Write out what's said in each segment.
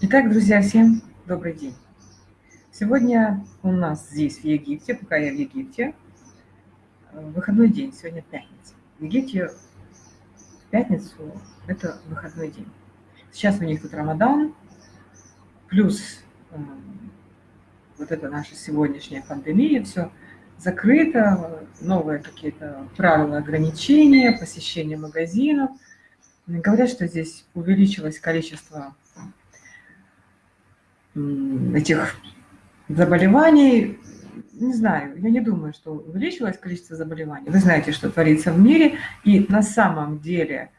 Итак, друзья, всем добрый день. Сегодня у нас здесь, в Египте, пока я в Египте, э, выходной день, сегодня пятница. В Египте в пятницу это выходной день. Сейчас у них тут Рамадан, плюс вот это наша сегодняшняя пандемия, все закрыто, новые какие-то правила ограничения, посещение магазинов. Говорят, что здесь увеличилось количество этих заболеваний, не знаю, я не думаю, что увеличилось количество заболеваний. Вы знаете, что творится в мире, и на самом деле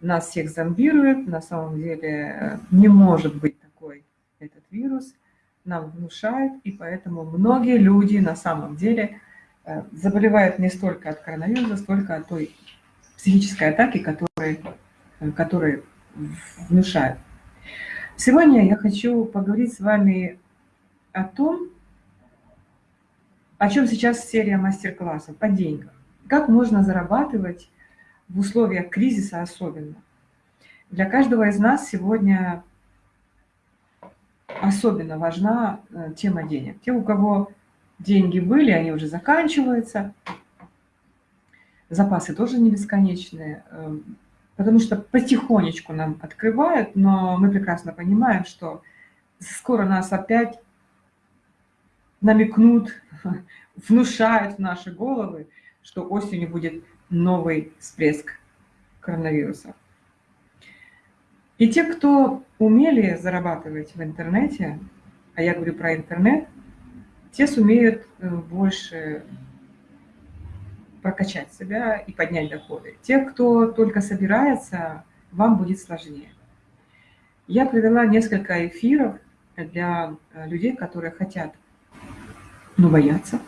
нас всех зомбирует, на самом деле э, не может быть такой этот вирус, нам внушают, и поэтому многие люди на самом деле э, заболевают не столько от коронавируса, столько от той психической атаки, которые, э, которые внушают. Сегодня я хочу поговорить с вами о том, о чем сейчас серия мастер-классов, по деньгам. Как можно зарабатывать в условиях кризиса особенно. Для каждого из нас сегодня особенно важна э, тема денег. Те, у кого деньги были, они уже заканчиваются. Запасы тоже не бесконечные. Потому что потихонечку нам открывают, но мы прекрасно понимаем, что скоро нас опять намекнут, внушают в наши головы, что осенью будет новый всплеск коронавируса. И те, кто умели зарабатывать в интернете, а я говорю про интернет, те сумеют э, больше прокачать себя и поднять доходы. Те, кто только собирается, вам будет сложнее. Я провела несколько эфиров для э, людей, которые хотят, но боятся.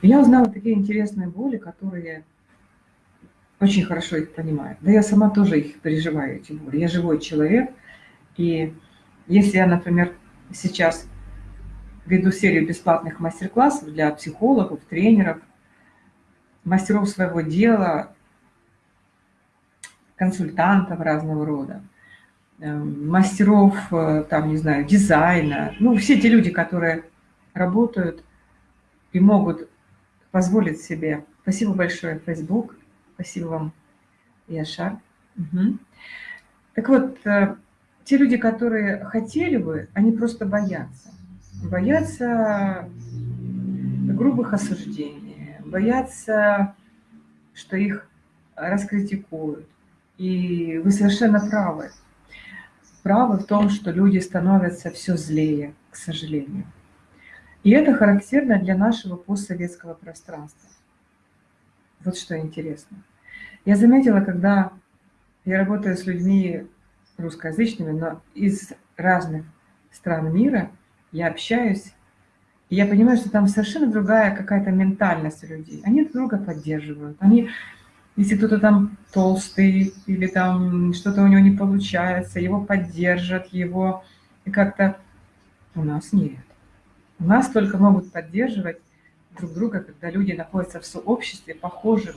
Я узнала такие интересные боли, которые очень хорошо их понимаю. Да я сама тоже их переживаю, эти боли. Я живой человек, и если я, например, сейчас веду серию бесплатных мастер-классов для психологов, тренеров – мастеров своего дела, консультантов разного рода, эм, мастеров, э, там, не знаю, дизайна, ну, все те люди, которые работают и могут позволить себе. Спасибо большое, Facebook, спасибо вам, Яшар. Угу. Так вот, э, те люди, которые хотели бы, они просто боятся. Боятся грубых осуждений боятся, что их раскритикуют. И вы совершенно правы. Правы в том, что люди становятся все злее, к сожалению. И это характерно для нашего постсоветского пространства. Вот что интересно. Я заметила, когда я работаю с людьми русскоязычными, но из разных стран мира, я общаюсь и я понимаю, что там совершенно другая какая-то ментальность у людей. Они друг друга поддерживают. Они, если кто-то там толстый или там что-то у него не получается, его поддержат, его как-то... У нас нет. У нас только могут поддерживать друг друга, когда люди находятся в сообществе похожем.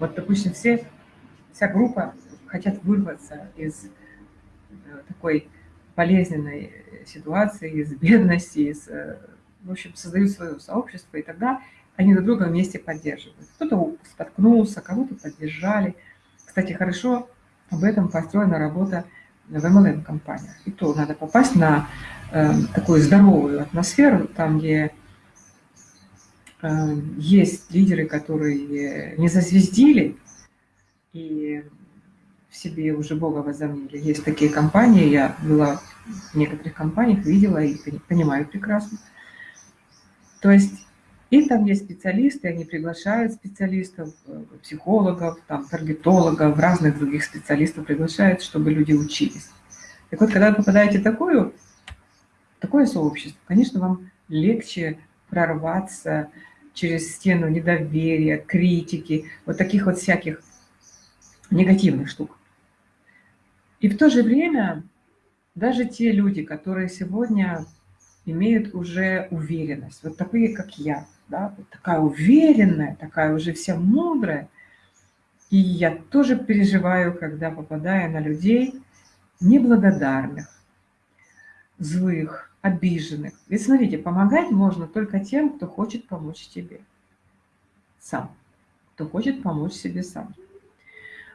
Вот, допустим, все, вся группа хотят вырваться из э, такой болезненной ситуации, из бедности, из, э, в общем, создают свое сообщество, и тогда они друг друга вместе поддерживают. Кто-то споткнулся, кого-то поддержали. Кстати, хорошо об этом построена работа в MLM-компаниях. И то надо попасть на э, такую здоровую атмосферу, там, где э, есть лидеры, которые не зазвездили, и в себе уже Бога возомнили. Есть такие компании, я была в некоторых компаниях, видела и понимаю прекрасно. То есть и там есть специалисты, они приглашают специалистов, э, психологов, там, таргетологов, разных других специалистов приглашают, чтобы люди учились. Так вот, когда вы попадаете в такое, такое сообщество, конечно, вам легче прорваться через стену недоверия, критики, вот таких вот всяких негативных штук. И в то же время даже те люди, которые сегодня имеют уже уверенность, вот такие, как я, да, вот такая уверенная, такая уже вся мудрая, и я тоже переживаю, когда попадаю на людей, неблагодарных, злых, обиженных. Ведь смотрите, помогать можно только тем, кто хочет помочь тебе сам, кто хочет помочь себе сам.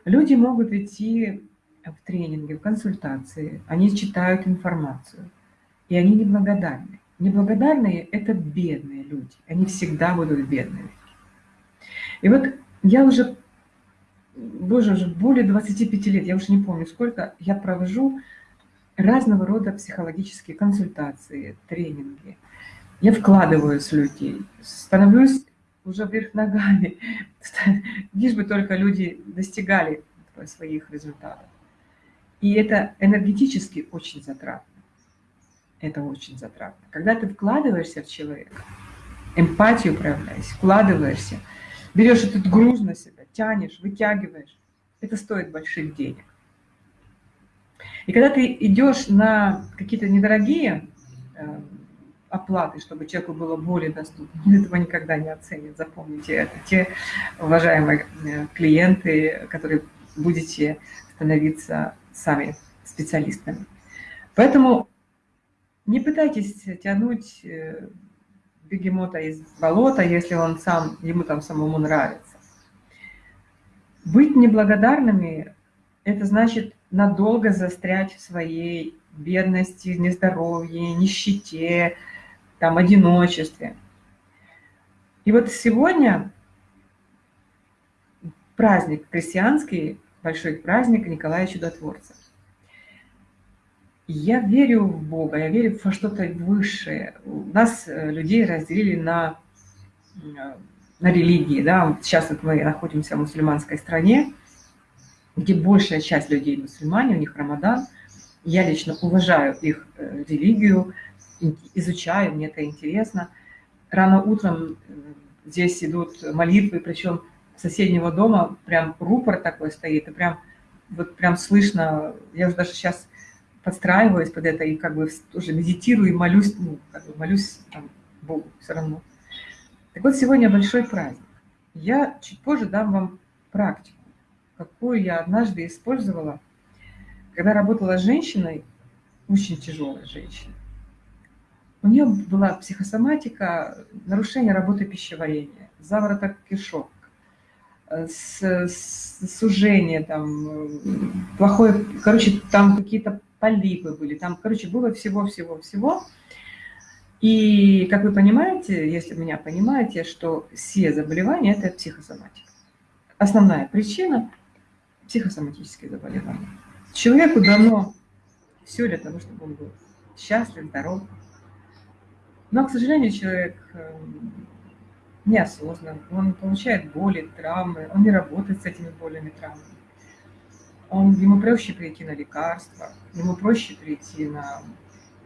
Люди могут идти в тренинги, в консультации, они читают информацию, и они неблагодарны. Неблагодарные – это бедные люди, они всегда будут бедными. И вот я уже, боже, уже более 25 лет, я уже не помню сколько, я провожу разного рода психологические консультации, тренинги. Я вкладываюсь в людей, становлюсь уже вверх ногами, лишь бы только люди достигали своих результатов. И это энергетически очень затратно. Это очень затратно. Когда ты вкладываешься в человека, эмпатию проявляешь, вкладываешься, берешь этот груз на себя, тянешь, вытягиваешь, это стоит больших денег. И когда ты идешь на какие-то недорогие э, оплаты, чтобы человеку было более доступно, этого никогда не оценят, запомните это. Те уважаемые э, клиенты, которые будете становиться сами специалистами. Поэтому не пытайтесь тянуть э, бегемота из болота, если он сам, ему там самому нравится. Быть неблагодарными – это значит надолго застрять в своей бедности, нездоровье, нищете, там, одиночестве. И вот сегодня праздник христианский, большой праздник Николая Чудотворца. Я верю в Бога, я верю во что-то высшее. У нас э, людей разделили на, э, на религии. Да? Сейчас вот мы находимся в мусульманской стране, где большая часть людей мусульмане, у них Рамадан. Я лично уважаю их э, религию, изучаю, мне это интересно. Рано утром здесь идут молитвы, причем соседнего дома прям рупор такой стоит, и прям вот прям слышно, я уже даже сейчас подстраиваюсь под это и как бы тоже медитирую и молюсь, ну, как бы молюсь там, Богу все равно. Так вот, сегодня большой праздник. Я чуть позже дам вам практику, какую я однажды использовала, когда работала с женщиной, очень тяжелой женщиной. У нее была психосоматика, нарушение работы пищеварения, завороток кишок, с, с, сужение, там, плохое, короче, там какие-то полипы были, там, короче, было всего-всего-всего. И, как вы понимаете, если меня понимаете, что все заболевания – это психосоматика. Основная причина – психосоматические заболевания. Человеку дано все для того, чтобы он был счастлив, здоров. Но, к сожалению, человек эм, неосознан, он получает боли, травмы, он не работает с этими болями, травмами он, ему проще прийти на лекарства, ему проще прийти на...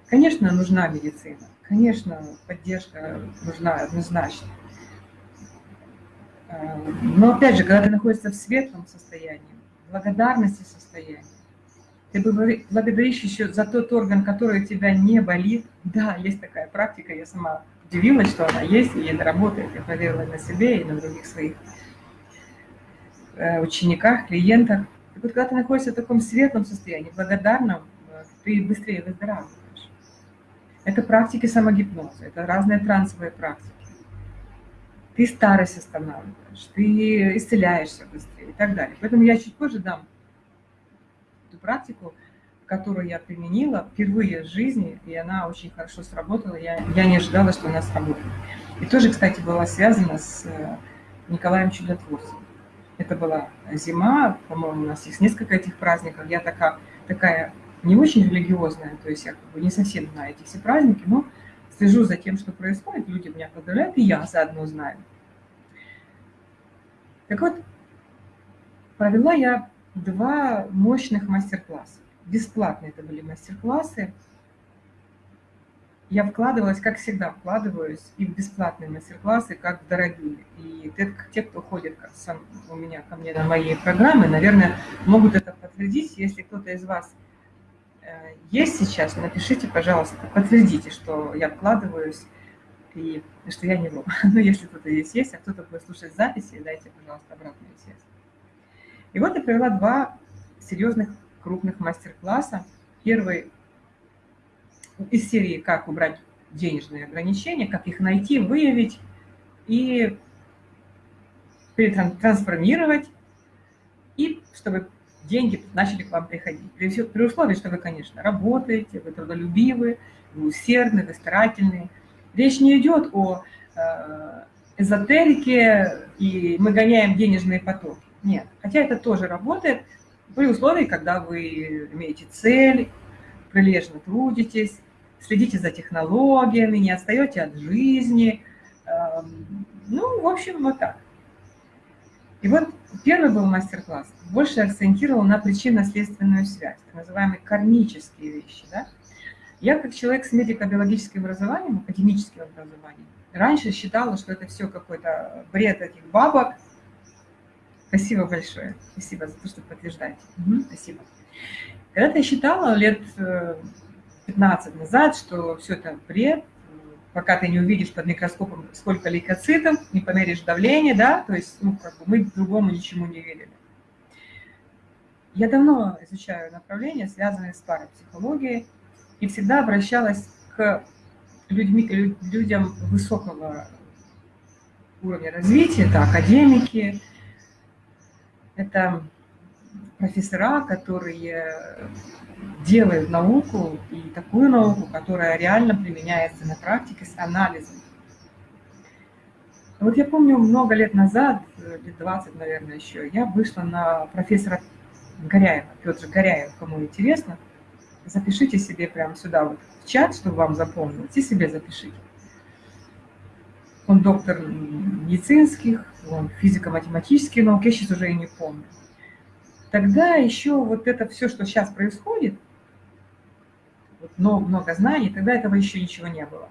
Конечно, нужна медицина, конечно, поддержка нужна однозначно. Э, но опять же, когда ты находишься в светлом состоянии, благодарности состоянии, ты благодаришь еще за тот орган, который у тебя не болит. Да, есть такая практика, я сама удивилась, что она есть, и это работает. Я проверила на себе и на других своих э, учениках, клиентах. И вот когда ты находишься в таком светлом состоянии, благодарном, э, ты быстрее выздоравливаешь. Это практики самогипноза, это разные трансовые практики. Ты старость останавливаешь, ты исцеляешься быстрее и так далее. Поэтому я чуть позже дам эту практику, которую я применила впервые в жизни, и она очень хорошо сработала. Я, я не ожидала, что она сработает. И тоже, кстати, была связана с э, Николаем Чудотворцем. Это была зима, по-моему, у нас есть несколько этих праздников. Я такая, такая не очень религиозная, то есть я как бы не совсем знаю эти все праздники, но слежу за тем, что происходит, люди меня поздравляют, и я заодно знаю. Так вот, провела я два мощных мастер-класса. Бесплатные это были мастер-классы я вкладывалась, как всегда, вкладываюсь и в бесплатные мастер-классы, как в дорогие. И те, кто ходит сам, у меня ко мне на мои программы, наверное, могут это подтвердить. Если кто-то из вас э, есть сейчас, напишите, пожалуйста, подтвердите, что я вкладываюсь и что я не вру. Ну, если кто-то здесь есть, а кто-то будет слушать записи, дайте, пожалуйста, обратную связь. И вот я провела два серьезных крупных мастер-класса. Первый из серии «Как убрать денежные ограничения», как их найти, выявить и трансформировать, и чтобы деньги начали к вам приходить. При, при условии, что вы, конечно, работаете, вы трудолюбивы, вы усердны, вы старательны. Речь не идет о э, эзотерике, и мы гоняем денежные потоки. Нет. Хотя это тоже работает при условии, когда вы имеете цель, прилежно трудитесь, следите за технологиями, не отстаете от жизни. Эм, ну, в общем, вот так. И вот первый был мастер-класс, больше акцентировал на причинно-следственную связь, так называемые кармические вещи. Да? Я, как человек с медико-биологическим образованием, академическим образованием, раньше считала, что это все какой-то бред этих бабок. Спасибо большое. Спасибо за то, что подтверждаете. Угу, спасибо. Когда-то я считала лет 15 э, назад, что все это бред, пока ты не увидишь под микроскопом, сколько лейкоцитов, не померишь давление, да, то есть, ну, как бы мы другому ничему не верили. Я давно изучаю направления, связанные с парапсихологией, и всегда обращалась к людьми, людям высокого уровня развития, это академики, это профессора, которые делают науку, и такую науку, которая реально применяется на практике с анализом. Вот я помню, много лет назад, лет 20, наверное, еще, я вышла на профессора Горяева, Петр Горяев, кому интересно, запишите себе прямо сюда вот в чат, чтобы вам запомнилось, и себе запишите. Он доктор медицинских, он физико-математические науки, я сейчас уже и не помню тогда еще вот это все, что сейчас происходит, вот много, много знаний, тогда этого еще ничего не было.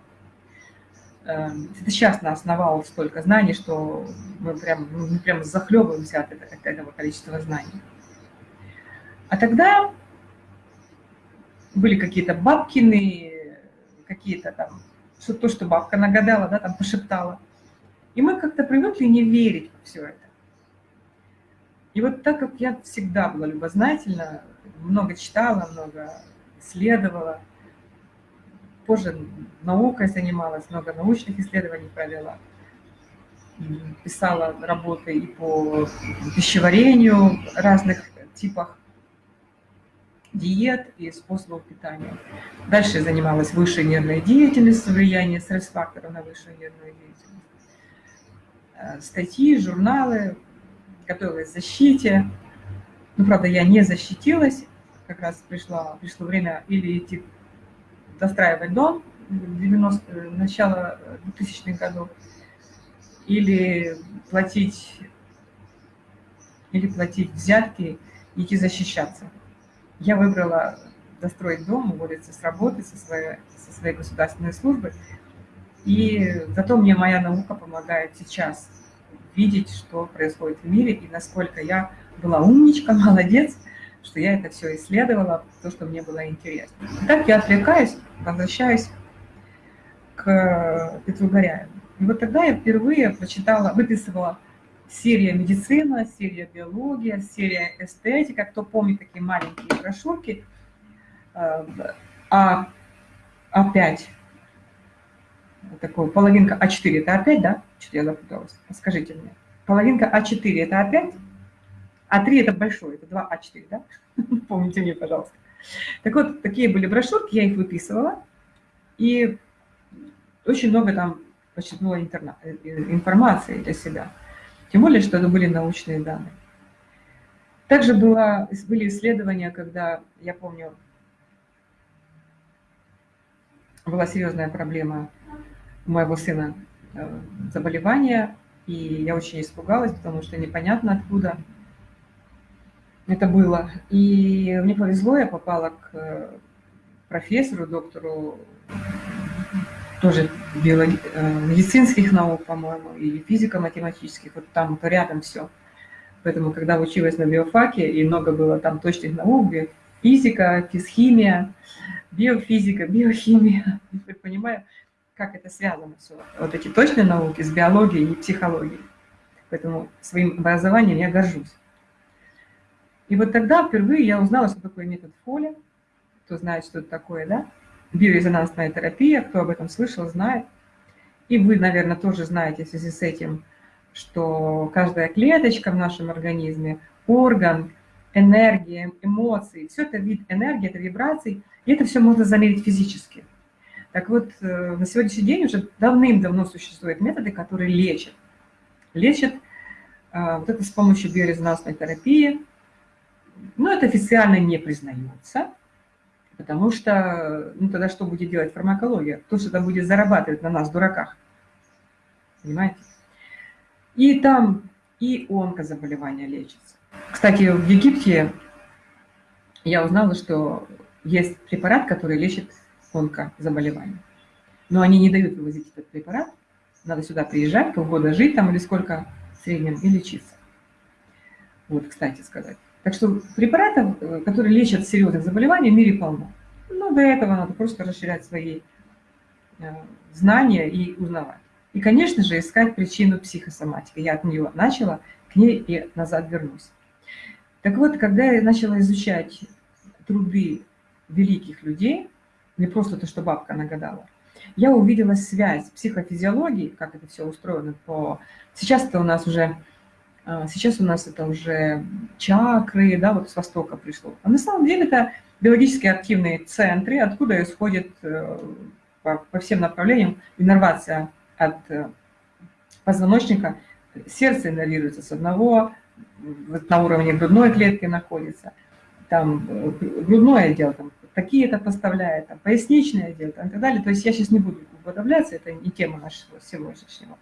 Эм, это сейчас нас навал столько знаний, что мы прям, мы прям захлебываемся от, этого, от этого количества знаний. А тогда были какие-то бабкины, какие-то там, что то, что бабка нагадала, да, там пошептала. И мы как-то привыкли не верить в все это. И вот так как я всегда была любознательна, много читала, много исследовала, позже наукой занималась, много научных исследований провела, писала работы и по пищеварению, разных типах диет и способов питания. Дальше занималась высшей нервной деятельностью, влияние стресс-факторов на высшую нервную деятельность. Э, статьи, журналы, готовилась к защите. Ну, правда, я не защитилась. Как раз пришло, пришло время или идти достраивать дом 90, начало 2000-х годов, или платить, или платить взятки идти защищаться. Я выбрала достроить дом, уволиться с работы, со своей, со своей государственной службы. И зато мне моя наука помогает сейчас видеть, что происходит в мире, и насколько я была умничка, молодец, что я это все исследовала, то, что мне было интересно. И так я отвлекаюсь, возвращаюсь к Петру Горяеву. И вот тогда я впервые прочитала, выписывала серия медицина, серия биология, серия эстетика. Кто помнит такие маленькие брошюрки, э, а А5 такую, половинка А4 это А5, да? Что-то я запуталась. Скажите мне. Половинка А4 это А5, А3 это большой, это 2А4, да? Помните мне, пожалуйста. Так вот, такие были брошюрки, я их выписывала, и очень много там подчеркнула э, информации для себя. Тем более, что это были научные данные. Также было, были исследования, когда, я помню, была серьезная проблема у моего сына э, заболевание, и я очень испугалась, потому что непонятно откуда это было. И мне повезло, я попала к э, профессору, доктору тоже биологи... Э, медицинских наук, по-моему, и физико-математических, вот там то рядом все. Поэтому, когда училась на биофаке, и много было там точных наук, физика, физхимия, биофизика, биохимия, теперь понимаю, как это связано все, вот эти точные науки с биологией и психологией. Поэтому своим образованием я горжусь. И вот тогда впервые я узнала, что такое метод Фоли, кто знает, что это такое, да? Биорезонансная терапия, кто об этом слышал, знает. И вы, наверное, тоже знаете в связи с этим, что каждая клеточка в нашем организме, орган, энергия, эмоции, все это вид энергии, это вибрации, и это все можно замерить физически. Так вот, э, на сегодняшний день уже давным-давно существуют методы, которые лечат. Лечат э, вот это с помощью биорезонансной терапии. Но это официально не признается, потому что, ну тогда что будет делать фармакология? Кто что-то будет зарабатывать на нас, дураках. Понимаете? И там и онкозаболевания лечатся. Кстати, в Египте я узнала, что есть препарат, который лечит онкозаболевания. Но они не дают вывозить этот препарат. Надо сюда приезжать, полгода жить там или сколько в среднем и лечиться. Вот, кстати сказать. Так что препаратов, э, которые лечат серьезных заболеваний, в мире полно. Но до этого надо просто расширять свои э, знания и узнавать. И, конечно же, искать причину психосоматики. Я от нее начала, к ней и назад вернусь. Так вот, когда я начала изучать труды великих людей, не просто то, что бабка нагадала, я увидела связь психофизиологии, как это все устроено по... Сейчас это у нас уже, сейчас у нас это уже чакры, да, вот с Востока пришло. А на самом деле это биологически активные центры, откуда исходит э, по, по всем направлениям иннервация от э, позвоночника, сердце иннервируется с одного, на уровне грудной клетки находится, там э, грудное отдел там такие-то поставляет, там, поясничное отдел там, и так далее. То есть я сейчас не буду уподобляться, это не тема нашего сегодняшнего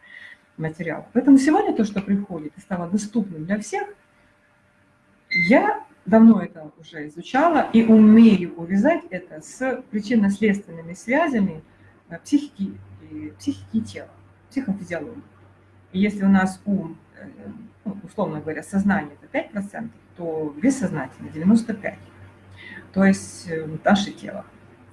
материала. Поэтому сегодня то, что приходит и стало доступным для всех, я давно это уже изучала и умею увязать это с причинно-следственными связями э, психики, психики тела, психофизиологии. И если у нас ум, э, ну, условно говоря, сознание это 5%, то бессознательно 95%. То есть э, наше тело.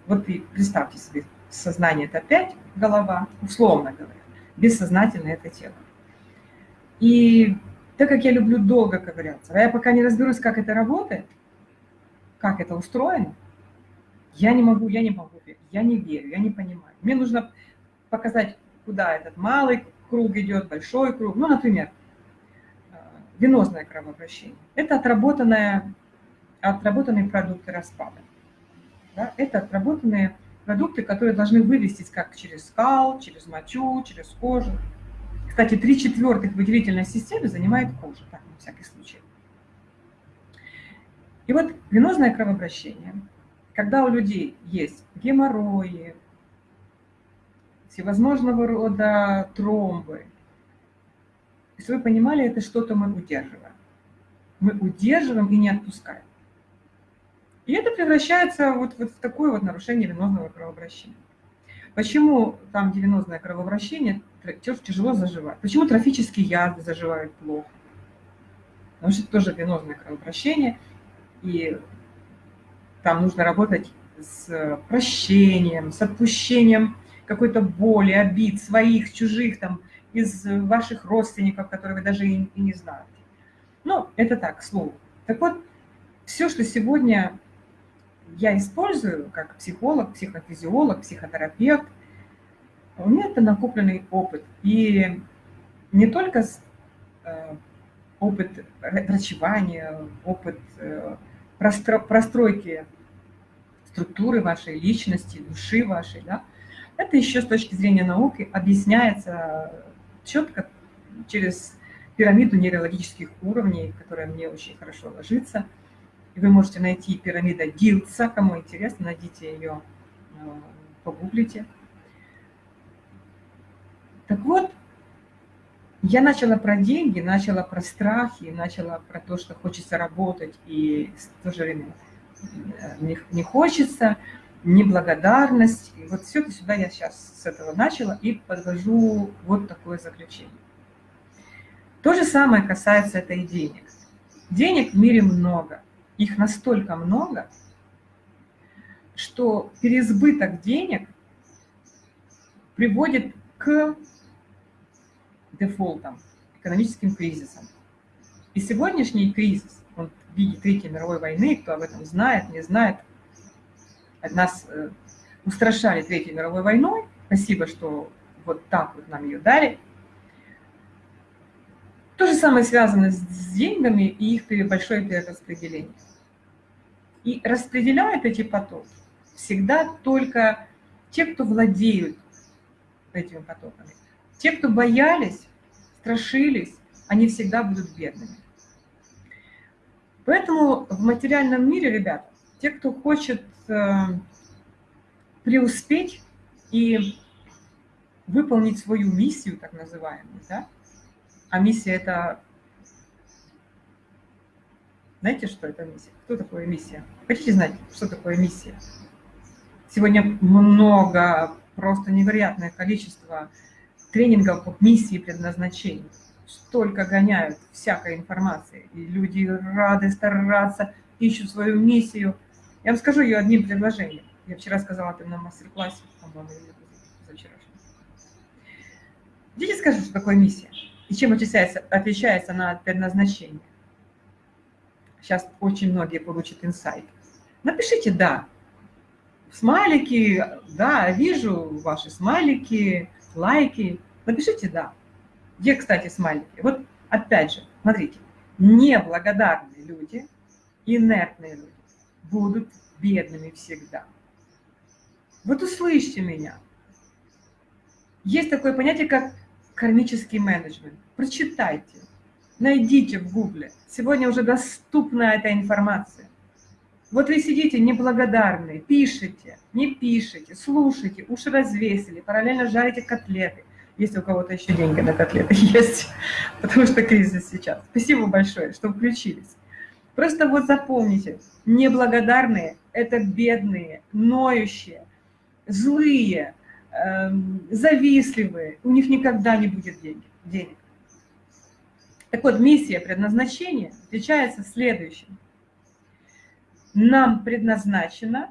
Вот и представьте себе, сознание это 5, голова, условно говоря, бессознательное это тело. И так как я люблю долго ковыряться, а я пока не разберусь, как это работает, как это устроено, я не могу, я не могу, я не верю, я не понимаю. Мне нужно показать, куда этот малый круг идет, большой круг. Ну, например, э, венозное кровообращение. Это отработанная, отработанные продукты распада. Да? Это отработанные продукты, которые должны вывестись как через скал, через мочу, через кожу. Кстати, три четвертых выделительной системы занимает кожа, так, на всякий случай. И вот венозное кровообращение, когда у людей есть геморрои, всевозможного рода тромбы, если вы понимали, это что-то мы удерживаем. Мы удерживаем и не отпускаем. И это превращается вот, вот в такое вот нарушение венозного кровообращения. Почему там, венозное кровообращение, тяжело заживает? Почему трофические яды заживают плохо? Потому что это тоже венозное кровообращение, и там нужно работать с прощением, с отпущением какой-то боли, обид своих, чужих, там, из ваших родственников, которые вы даже и не знаете. Ну, это так, слово. Так вот, все, что сегодня я использую как психолог, психофизиолог, психотерапевт, у меня это накопленный опыт. И не только э, опыт врачевания, опыт э, простройки структуры вашей личности, души вашей, да, это еще с точки зрения науки объясняется четко через пирамиду нейрологических уровней, которая мне очень хорошо ложится. Вы можете найти пирамида Дилца, кому интересно, найдите ее, э, погуглите. Так вот, я начала про деньги, начала про страхи, начала про то, что хочется работать, и в то же время э, не, не хочется неблагодарность. И вот все это сюда я сейчас с этого начала и подвожу вот такое заключение. То же самое касается этой денег. Денег в мире много. Их настолько много, что переизбыток денег приводит к дефолтам, экономическим кризисам. И сегодняшний кризис он видит Третьей мировой войны, кто об этом знает, не знает. Нас э, устрашали Третьей мировой войной. Спасибо, что вот так вот нам ее дали. То же самое связано с деньгами и их большое перераспределение. И распределяют эти потоки всегда только те, кто владеют этими потоками. Те, кто боялись, страшились, они всегда будут бедными. Поэтому в материальном мире, ребята, те, кто хочет э, преуспеть и выполнить свою миссию, так называемую, да, а миссия – это… Знаете, что это миссия? Кто такое миссия? Хотите знать, что такое миссия? Сегодня много, просто невероятное количество тренингов по миссии предназначения. Столько гоняют всякой информации, и люди рады стараться, ищут свою миссию. Я вам скажу ее одним предложением. Я вчера сказала это на мастер-классе, по-моему, за вчерашнем. Дети скажут, что такое миссия и чем отличается, отличается она от предназначения. Сейчас очень многие получат инсайт. Напишите «да». Смайлики, да, вижу ваши смайлики, лайки. Напишите «да». Где, кстати, смайлики? Вот опять же, смотрите, неблагодарные люди, инертные люди будут бедными всегда. Вот услышьте меня. Есть такое понятие, как кармический менеджмент. Прочитайте, найдите в гугле. Сегодня уже доступна эта информация. Вот вы сидите неблагодарные, пишете, не пишете, слушайте, уши развесили, параллельно жарите котлеты. Если у кого-то еще деньги на котлеты есть, потому что кризис сейчас. Спасибо большое, что включились. Просто вот запомните, неблагодарные – это бедные, ноющие, злые, эм, завистливые. У них никогда не будет денег. денег. Так вот, миссия, предназначение отличается следующим – нам предназначено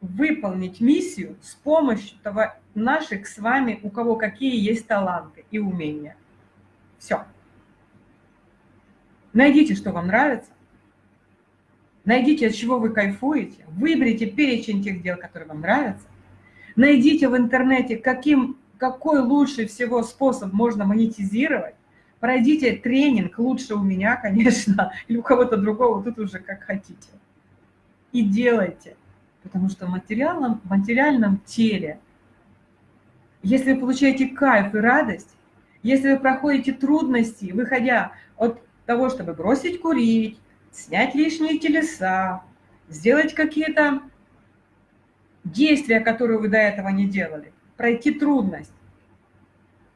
выполнить миссию с помощью того, наших с вами, у кого какие есть таланты и умения. Все. Найдите, что вам нравится. Найдите, от чего вы кайфуете. Выберите перечень тех дел, которые вам нравятся. Найдите в интернете, каким, какой лучший всего способ можно монетизировать Пройдите тренинг, лучше у меня, конечно, или у кого-то другого, тут уже как хотите. И делайте, потому что в материальном, в материальном теле, если вы получаете кайф и радость, если вы проходите трудности, выходя от того, чтобы бросить курить, снять лишние телеса, сделать какие-то действия, которые вы до этого не делали, пройти трудность.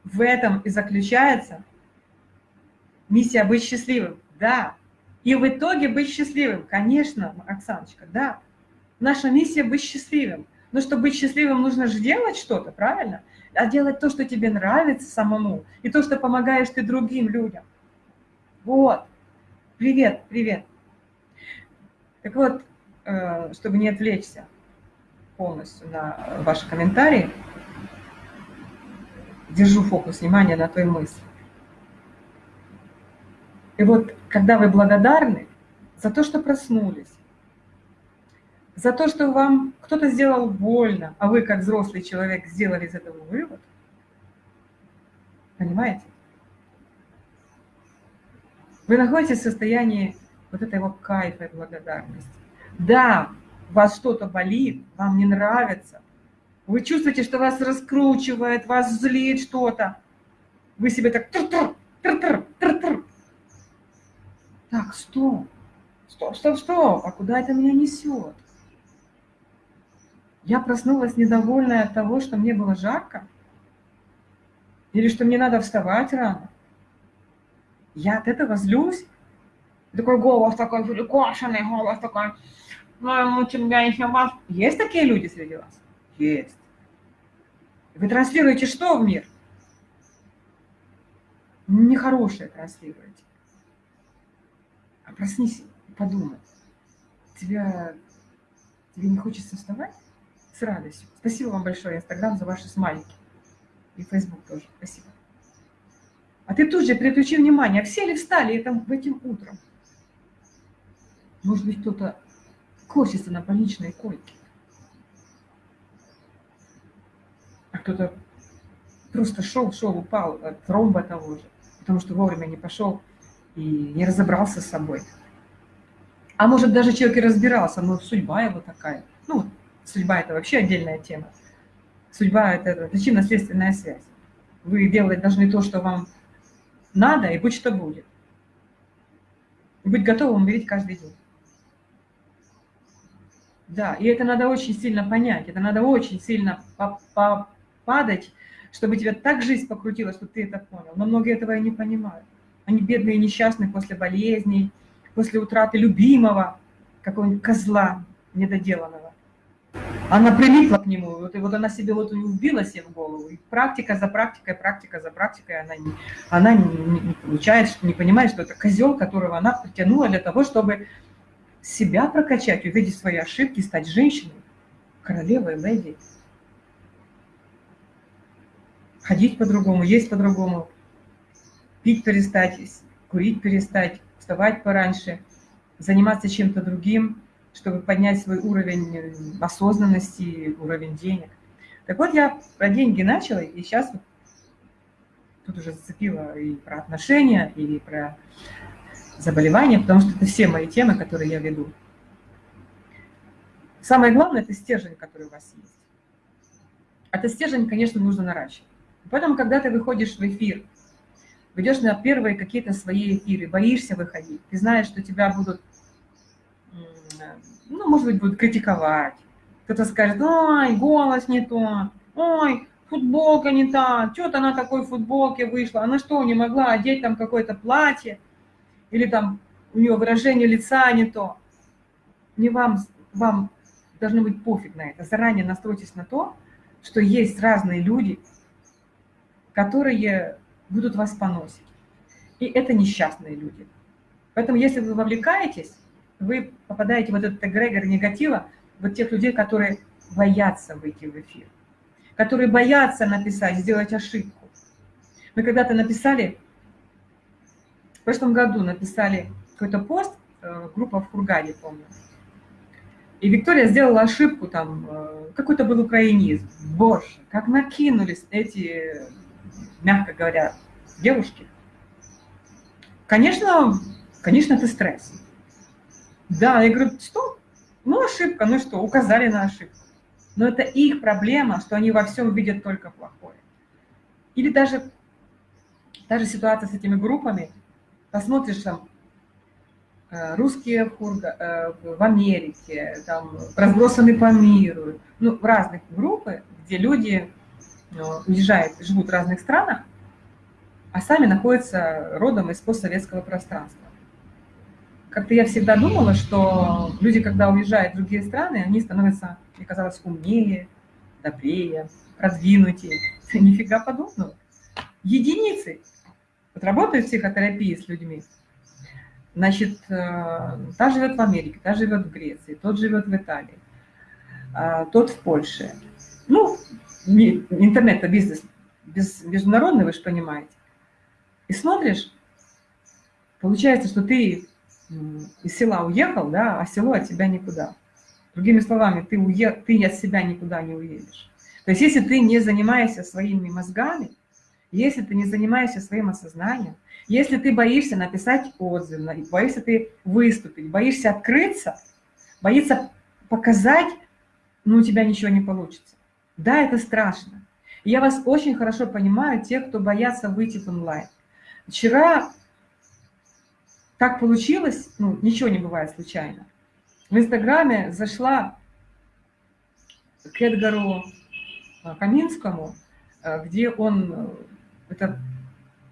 В этом и заключается Миссия быть счастливым, да. И в итоге быть счастливым, конечно, Оксаночка, да. Наша миссия быть счастливым. Но чтобы быть счастливым, нужно же делать что-то, правильно? А делать то, что тебе нравится самому, и то, что помогаешь ты другим людям. Вот. Привет, привет. Так вот, э, чтобы не отвлечься полностью на ваши комментарии, держу фокус внимания на той мысли. И вот когда вы благодарны за то, что проснулись, за то, что вам кто-то сделал больно, а вы, как взрослый человек, сделали из этого вывод, понимаете? Вы находитесь в состоянии вот этого кайфа и благодарности. Да, вас что-то болит, вам не нравится, вы чувствуете, что вас раскручивает, вас злит что-то. Вы себе так тр-тр, тр-тр, тр-тр, так, стоп, стоп, стоп, стоп, а куда это меня несет? Я проснулась недовольная от того, что мне было жарко? Или что мне надо вставать рано? Я от этого злюсь? Такой голос такой перекошенный, голос такой, ну, у тебя еще вас... Есть такие люди среди вас? Есть. Вы транслируете что в мир? Нехорошее транслируете. А проснись подумай. Тебя, тебе не хочется вставать? С радостью. Спасибо вам большое, Инстаграм, за ваши смайлики. И Фейсбук тоже. Спасибо. А ты тут же переключи внимание, все ли встали этим, этим утром? Может быть, кто-то косится на больничной койке. А кто-то просто шел, шел, упал от тромба того же, потому что вовремя не пошел и не разобрался с собой. А может, даже человек и разбирался, но судьба его такая. Ну, судьба – это вообще отдельная тема. Судьба – это причинно-следственная связь. Вы делать должны то, что вам надо, и будь что будет. И быть готовым умереть каждый день. Да, и это надо очень сильно понять, это надо очень сильно попадать, чтобы тебя так жизнь покрутила, чтобы ты это понял. Но многие этого и не понимают. Они бедные и несчастные после болезней, после утраты любимого, какого-нибудь козла недоделанного. Она прилипла к нему, вот, и вот она себе вот убила себе в голову. И практика за практикой, практика за практикой, она не, она не, не, не получает, не понимает, что это козел, которого она притянула для того, чтобы себя прокачать, увидеть свои ошибки, стать женщиной, королевой, леди. Ходить по-другому, есть по-другому, пить перестать, курить перестать, вставать пораньше, заниматься чем-то другим, чтобы поднять свой уровень э, осознанности, уровень денег. Так вот, я про деньги начала, и сейчас тут уже зацепила и про отношения, и про заболевания, потому что это все мои темы, которые я веду. Самое главное – это стержень, который у вас есть. Это стержень, конечно, нужно наращивать. Поэтому, когда ты выходишь в эфир, выйдешь на первые какие-то свои эфиры, боишься выходить, ты знаешь, что тебя будут, ну, может быть, будут критиковать. Кто-то скажет, ой, голос не то, ой, футболка не та, что-то она такой футболке вышла, она что, не могла одеть там какое-то платье? или там у него выражение лица не то. Не вам, вам должно быть пофиг на это. Заранее настройтесь на то, что есть разные люди, которые будут вас поносить. И это несчастные люди. Поэтому если вы вовлекаетесь, вы попадаете в этот эгрегор негатива, вот тех людей, которые боятся выйти в эфир, которые боятся написать, сделать ошибку. Мы когда-то написали в прошлом году написали какой-то пост, э, группа в Хургаде, помню. И Виктория сделала ошибку, там, э, какой-то был украинизм. Боже, как накинулись эти, мягко говоря, девушки. Конечно, конечно, это стресс. Да, я говорю, что? Ну, ошибка, ну что, указали на ошибку. Но это их проблема, что они во всем видят только плохое. Или даже, даже ситуация с этими группами, посмотришь там э, русские Хурга, э, в Америке, там разбросаны по миру, ну, в разных группы, где люди ну, уезжают, живут в разных странах, а сами находятся родом из постсоветского пространства. Как-то я всегда думала, что люди, когда уезжают в другие страны, они становятся, мне казалось, умнее, добрее, продвинутее. Нифига подобного. Единицы вот работаю в психотерапии с людьми, значит, э, та живет в Америке, та живет в Греции, тот живет в Италии, а, тот в Польше. Ну, интернет-бизнес без, международный, вы же понимаете. И смотришь, получается, что ты из села уехал, да, а село от тебя никуда. Другими словами, ты, уе... ты от себя никуда не уедешь. То есть если ты не занимаешься своими мозгами, если ты не занимаешься своим осознанием, если ты боишься написать отзыв, боишься ты выступить, боишься открыться, боишься показать, ну, у тебя ничего не получится. Да, это страшно. я вас очень хорошо понимаю, тех, кто боятся выйти в онлайн. Вчера так получилось, ну, ничего не бывает случайно. В Инстаграме зашла к Эдгару Каминскому, э, где он э, это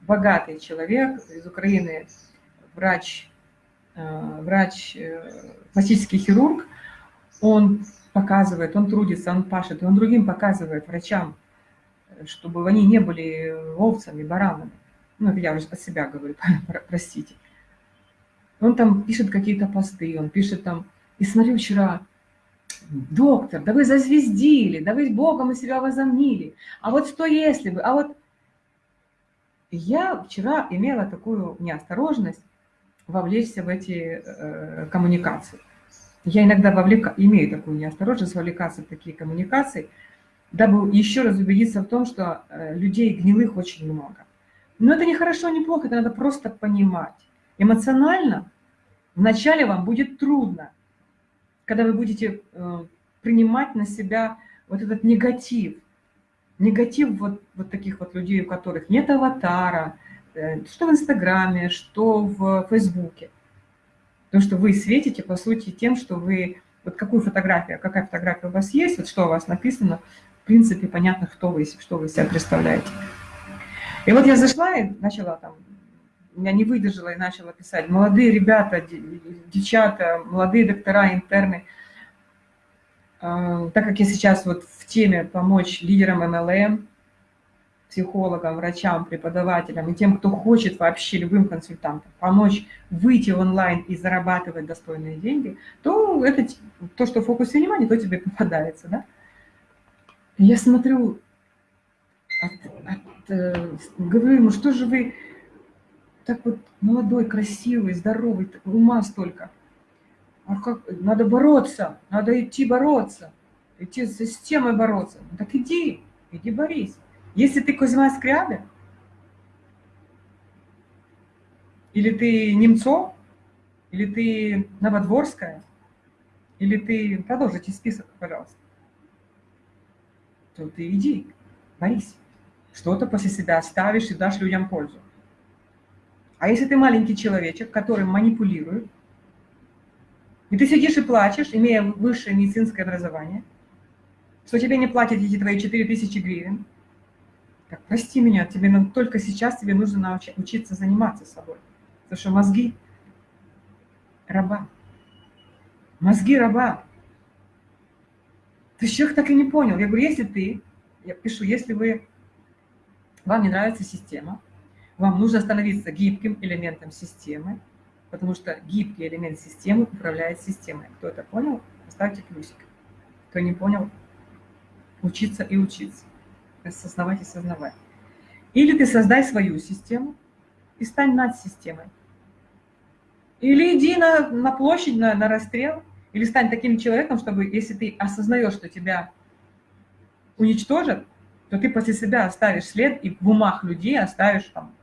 богатый человек из Украины, врач, э, врач, э, пластический хирург, он показывает, он трудится, он пашет, и он другим показывает, врачам, чтобы они не были овцами, баранами. Ну, это я уже от себя говорю, простите. Он там пишет какие-то посты, он пишет там, и смотрю вчера, доктор, да вы зазвездили, да вы Богом и себя возомнили, а вот что если бы, а вот Я вчера имела такую неосторожность вовлечься в эти э, коммуникации. Я иногда вовлека... имею такую неосторожность вовлекаться в такие коммуникации, дабы еще раз убедиться в том, что э, людей гнилых очень много. Но это не хорошо, не плохо, это надо просто понимать. Эмоционально вначале вам будет трудно, когда вы будете э, принимать на себя вот этот негатив. Негатив вот, вот таких вот людей, у которых нет аватара, э, что в Инстаграме, что в Фейсбуке. Потому что вы светите, по сути, тем, что вы... Вот какую фотографию, какая фотография у вас есть, вот что у вас написано, в принципе, понятно, кто вы, что вы себя представляете. И вот я зашла и начала там, меня не выдержала и начала писать. Молодые ребята, девчата, молодые доктора, интерны. А, так как я сейчас вот в теме помочь лидерам МЛМ, психологам, врачам, преподавателям и тем, кто хочет вообще любым консультантам помочь выйти в онлайн и зарабатывать достойные деньги, то это то, что в фокусе внимания, то тебе попадается, да? Я смотрю, от, от э, говорю ему, что же вы так вот молодой, красивый, здоровый, ума столько. А как, надо бороться, надо идти бороться, идти с системой бороться. Ну, так иди, иди борись. Если ты Кузьма Скрябин, или ты Немцов, или ты Новодворская, или ты, продолжите список, пожалуйста, то ты иди, борись что-то после себя оставишь и дашь людям пользу. А если ты маленький человечек, который манипулирует, и ты сидишь и плачешь, имея высшее медицинское образование, что тебе не платят эти твои 4000 гривен, так, прости меня, тебе только сейчас тебе нужно научиться заниматься собой. Потому что мозги раба. Мозги раба. Ты человек так и не понял. Я говорю, если ты, я пишу, если вы вам не нравится система, вам нужно становиться гибким элементом системы, потому что гибкий элемент системы управляет системой. Кто это понял, поставьте плюсик. Кто не понял, учиться и учиться, осознавать и сознавать. Или ты создай свою систему и стань над системой. Или иди на, на площадь, на, на расстрел, или стань таким человеком, чтобы, если ты осознаешь, что тебя уничтожат, то ты после себя оставишь след и в умах людей оставишь там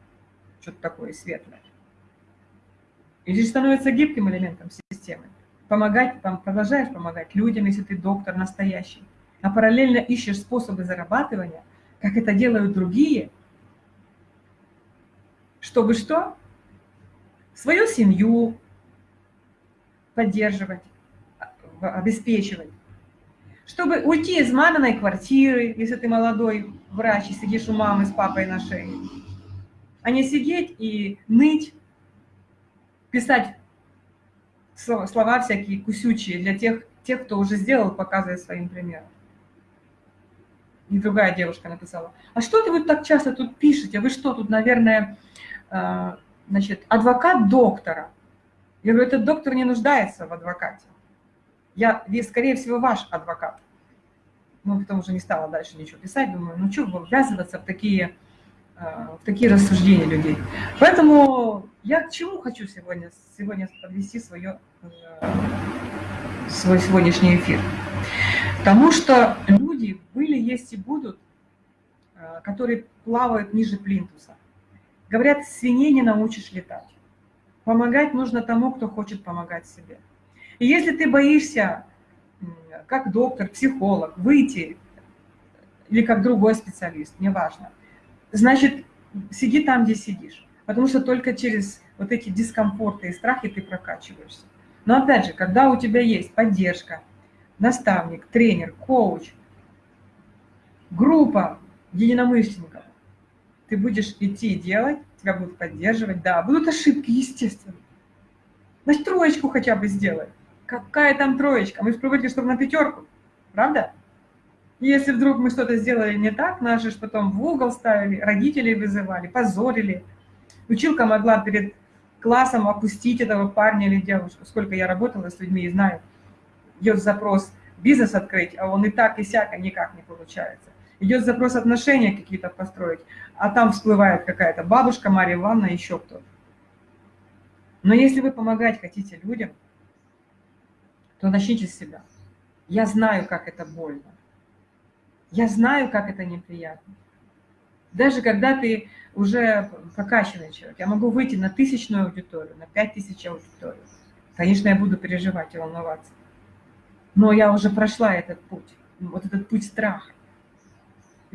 что-то такое светлое. И здесь становится гибким элементом системы. Помогать, продолжаешь помогать людям, если ты доктор настоящий. А параллельно ищешь способы зарабатывания, как это делают другие, чтобы что? Свою семью поддерживать, обеспечивать, чтобы уйти из маминой квартиры, если ты молодой врач и сидишь у мамы с папой на шее, а не сидеть и ныть, писать слова всякие кусючие для тех, тех, кто уже сделал, показывая своим примером. И другая девушка написала, а что ты вот так часто тут пишете? Вы что, тут, наверное, э, значит, адвокат доктора? Я говорю, этот доктор не нуждается в адвокате. Я, скорее всего, ваш адвокат. Ну, потом уже не стала дальше ничего писать. Думаю, ну, что ввязываться в такие, э, в такие рассуждения людей. Поэтому я к чему хочу сегодня, сегодня подвести свое, э, свой сегодняшний эфир. Потому что были, есть и будут, э, которые плавают ниже плинтуса. Говорят, свиней не научишь летать. Помогать нужно тому, кто хочет помогать себе. И если ты боишься, как доктор, психолог, выйти, или как другой специалист, неважно, значит, сиди там, где сидишь. Потому что только через вот эти дискомфорты и страхи ты прокачиваешься. Но опять же, когда у тебя есть поддержка, наставник, тренер, коуч, группа единомышленников, ты будешь идти и делать, тебя будут поддерживать, да, будут ошибки, естественно. Значит, троечку хотя бы сделай. Какая там троечка? Мы же привыкли, чтобы на пятерку, правда? Если вдруг мы что-то сделали не так, нас же потом в угол ставили, родителей вызывали, позорили. Училка могла перед классом опустить этого парня или девушку. Сколько я работала с людьми и знаю, идет запрос бизнес открыть, а он и так, и сяко никак не получается. Идет запрос отношения какие-то построить, а там всплывает какая-то бабушка, Мария Ивановна, еще кто-то. Но если вы помогать хотите людям, то начните с себя. Я знаю, как это больно. Я знаю, как это неприятно. Даже когда ты уже прокачанный человек, я могу выйти на тысячную аудиторию, на пять тысяч аудиторию. Конечно, я буду переживать и волноваться. Но я уже прошла этот путь, вот этот путь страха.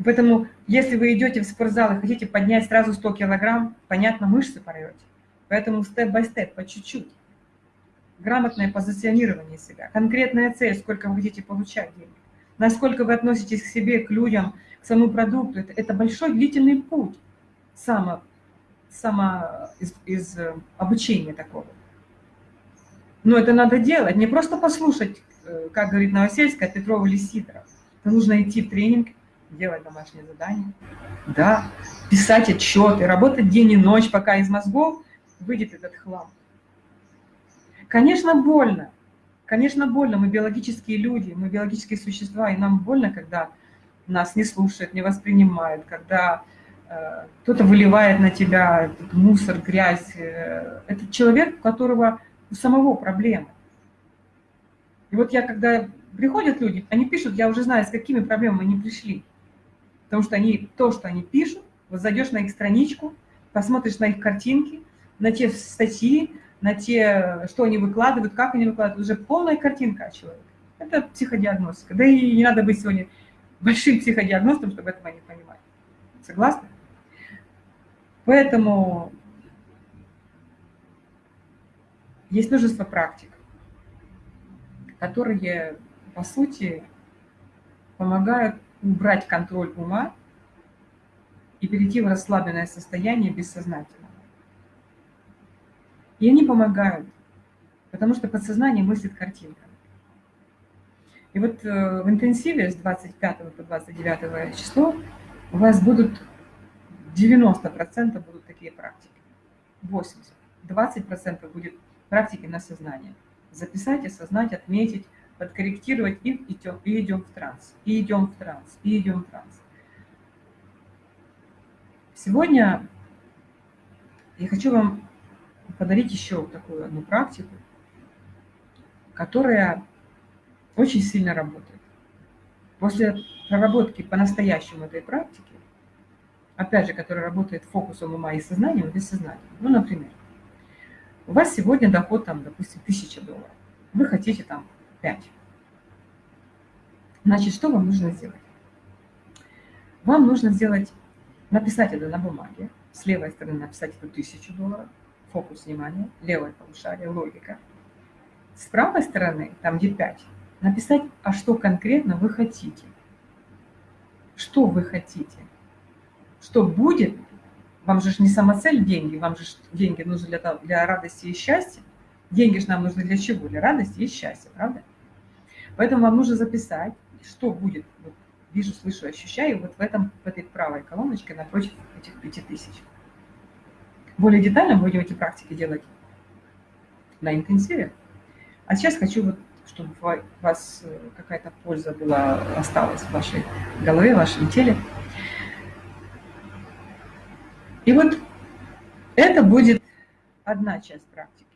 Поэтому, если вы идете в спортзал и хотите поднять сразу 100 килограмм, понятно, мышцы порвете. Поэтому степ-бай-степ, по чуть-чуть. Грамотное позиционирование себя, конкретная цель, сколько вы хотите получать денег. Насколько вы относитесь к себе, к людям, к самому продукту. Это, это большой длительный путь само, само из, из э, обучения такого. Но это надо делать, не просто послушать, э, как говорит Новосельская, Петрова или Сидоров. Это нужно идти в тренинг, делать домашнее задание, да, писать отчеты, работать день и ночь, пока из мозгов выйдет этот хлам. Конечно, больно. Конечно, больно. Мы биологические люди, мы биологические существа, и нам больно, когда нас не слушают, не воспринимают, когда э, кто-то выливает на тебя мусор, грязь. Э, это человек, у которого у самого проблемы. И вот я, когда приходят люди, они пишут, я уже знаю, с какими проблемами они пришли. Потому что они, то, что они пишут, вот зайдешь на их страничку, посмотришь на их картинки, на те статьи, на те, что они выкладывают, как они выкладывают, уже полная картинка о человеке. Это психодиагностика. Да и не надо быть сегодня большим психодиагностом, чтобы этого не понимать. Согласны? Поэтому есть множество практик, которые, по сути, помогают убрать контроль ума и перейти в расслабленное состояние бессознательного. И они помогают, потому что подсознание мыслит картинками. И вот э, в интенсиве с 25 по 29 число у вас будут 90% будут такие практики, 80%. 20% будет практики на сознание. Записать, осознать, отметить, подкорректировать и идем, и идем в транс, и идем в транс, и идем в транс. Сегодня я хочу вам подарить еще такую одну практику, которая очень сильно работает. После проработки по-настоящему этой практики, опять же, которая работает фокусом ума и сознанием, и бессознанием. Ну, например, у вас сегодня доход, там, допустим, 1000 долларов. Вы хотите там 5. Значит, что вам нужно сделать? Вам нужно сделать, написать это на бумаге, с левой стороны написать эту 1000 долларов, фокус внимания, левое полушарие, логика. С правой стороны, там где 5, написать, а что конкретно вы хотите. Что вы хотите. Что будет, вам же не самоцель деньги, вам же деньги нужны для, для радости и счастья. Деньги же нам нужны для чего? Для радости и счастья, правда? Поэтому вам нужно записать, что будет, вот, вижу, слышу, ощущаю, вот в, этом, в этой правой колоночке напротив этих 5000. Более детально будем эти практики делать на интенсиве. А сейчас хочу, вот, чтобы у вас э, какая-то польза была, осталась в вашей голове, в вашем теле. И вот это будет одна часть практики.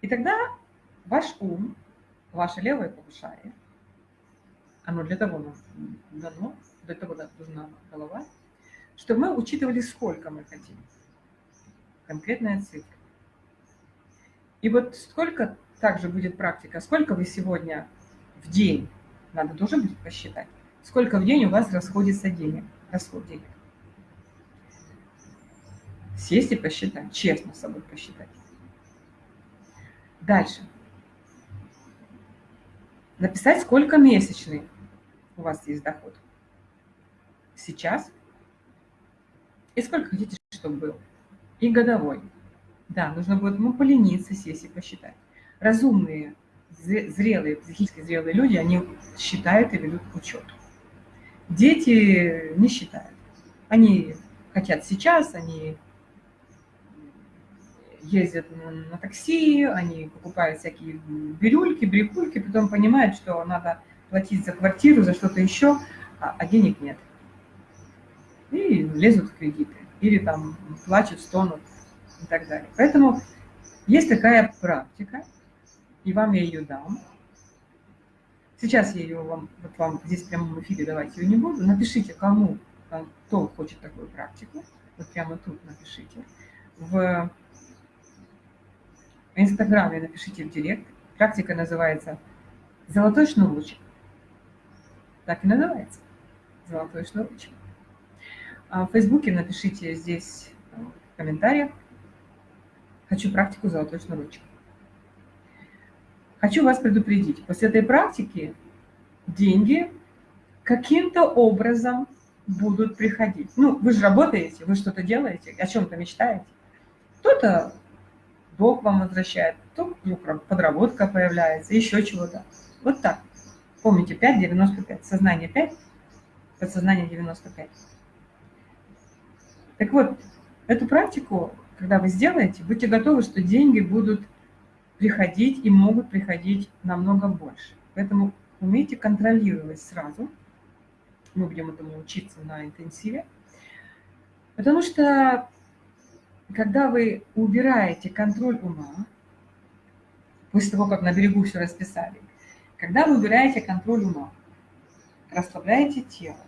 И тогда ваш ум, ваше левое полушарие, оно для того дано, для того нужна голова, чтобы мы учитывали, сколько мы хотим. Конкретная цифра. И вот сколько также будет практика, сколько вы сегодня в день, надо тоже будет посчитать, сколько в день у вас расходится денег, расход денег. Сесть и посчитать, честно с собой посчитать. Дальше. Написать, сколько месячный у вас есть доход. Сейчас. И сколько хотите, чтобы был. И годовой. Да, нужно будет ну, полениться, сесть и посчитать. Разумные, зрелые, психически зрелые люди, они считают и ведут учет. Дети не считают. Они хотят сейчас, они ездят на такси, они покупают всякие бирюльки, брикульки, потом понимают, что надо платить за квартиру, за что-то еще, а, а денег нет. И лезут в кредиты. Или там плачут, стонут и так далее. Поэтому есть такая практика, и вам я ее дам. Сейчас я ее вам, вот вам здесь в прямом эфире давать ее не буду. Напишите, кому, кто хочет такую практику. Вот прямо тут напишите. В Инстаграме напишите в директ. Практика называется «Золотой шнурочек». Так и называется. «Золотой шнурочек». А в Фейсбуке напишите здесь в комментариях «Хочу практику «Золотой шнурочек». Хочу вас предупредить, после этой практики деньги каким-то образом будут приходить. Ну, вы же работаете, вы что-то делаете, о чем-то мечтаете. Кто-то Бог вам возвращает, то подработка появляется, еще чего-то. Вот так. Помните, 5,95. Сознание 5, подсознание 95. Так вот, эту практику, когда вы сделаете, будьте готовы, что деньги будут приходить и могут приходить намного больше. Поэтому умейте контролировать сразу. Мы будем этому учиться на интенсиве. Потому что, когда вы убираете контроль ума, после того, как на берегу все расписали, когда вы убираете контроль ума, расслабляете тело